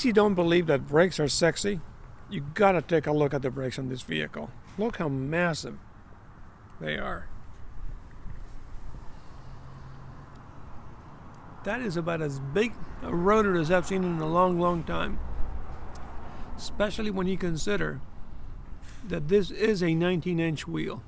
case you don't believe that brakes are sexy, you gotta take a look at the brakes on this vehicle. Look how massive they are. That is about as big a rotor as I've seen in a long, long time. Especially when you consider that this is a 19 inch wheel.